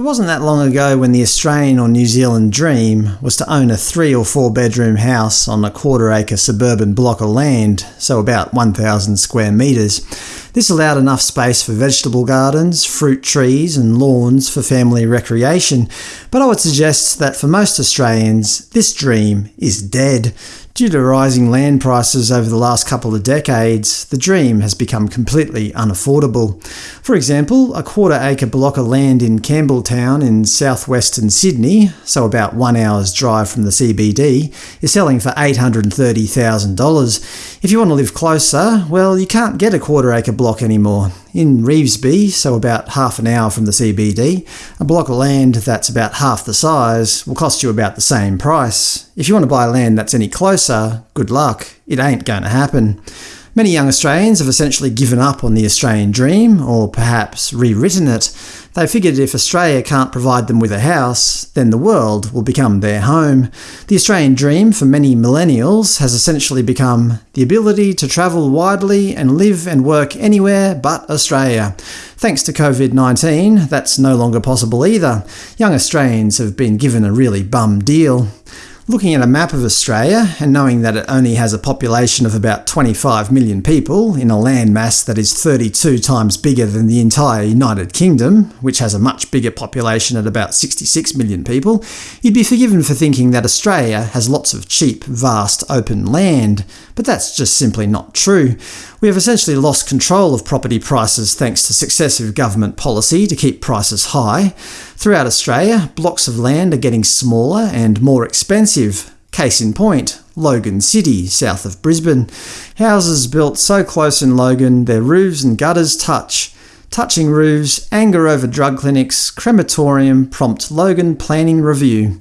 It wasn't that long ago when the Australian or New Zealand dream was to own a three or four bedroom house on a quarter acre suburban block of land, so about 1,000 square metres. This allowed enough space for vegetable gardens, fruit trees and lawns for family recreation, but I would suggest that for most Australians, this dream is dead. Due to rising land prices over the last couple of decades, the dream has become completely unaffordable. For example, a quarter-acre block of land in Campbelltown in southwestern Sydney, so about one hour's drive from the CBD, is selling for $830,000. If you want to live closer, well, you can't get a quarter-acre block anymore. In Revesby, so about half an hour from the CBD, a block of land that's about half the size will cost you about the same price. If you want to buy land that's any closer, good luck, it ain't going to happen. Many young Australians have essentially given up on the Australian dream, or perhaps rewritten it. They figured if Australia can't provide them with a house, then the world will become their home. The Australian dream for many millennials has essentially become the ability to travel widely and live and work anywhere but Australia. Thanks to COVID-19, that's no longer possible either. Young Australians have been given a really bum deal. Looking at a map of Australia, and knowing that it only has a population of about 25 million people, in a landmass that is 32 times bigger than the entire United Kingdom, which has a much bigger population at about 66 million people, you'd be forgiven for thinking that Australia has lots of cheap, vast, open land. But that's just simply not true. We have essentially lost control of property prices thanks to successive government policy to keep prices high. Throughout Australia, blocks of land are getting smaller and more expensive. Case in point, Logan City, south of Brisbane. Houses built so close in Logan their roofs and gutters touch. Touching roofs, anger over drug clinics, crematorium prompt Logan planning review.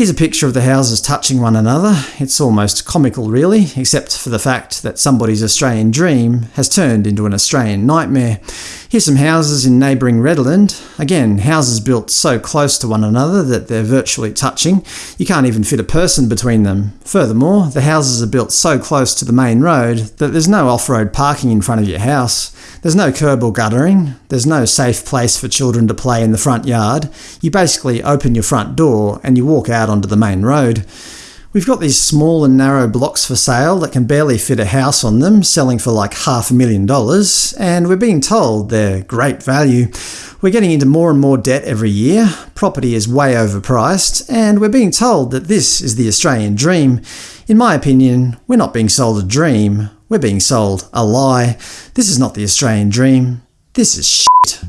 Here's a picture of the houses touching one another. It's almost comical really, except for the fact that somebody's Australian dream has turned into an Australian nightmare. Here's some houses in neighbouring Redland. Again, houses built so close to one another that they're virtually touching. You can't even fit a person between them. Furthermore, the houses are built so close to the main road that there's no off-road parking in front of your house. There's no curb or guttering, there's no safe place for children to play in the front yard. You basically open your front door and you walk out onto the main road. We've got these small and narrow blocks for sale that can barely fit a house on them, selling for like half a million dollars, and we're being told they're great value. We're getting into more and more debt every year, property is way overpriced, and we're being told that this is the Australian dream. In my opinion, we're not being sold a dream, we're being sold a lie. This is not the Australian dream. This is shit.